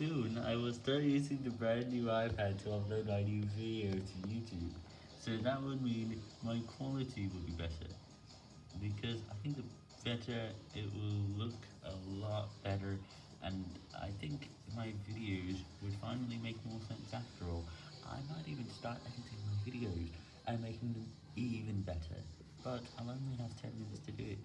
soon I will start using the brand new iPad to upload my new video to YouTube. So that would mean my quality will be better. Because I think the better it will look a lot better and I think my videos would finally make more sense after all. I might even start editing my videos and making them even better. But I'll only have 10 minutes to do it.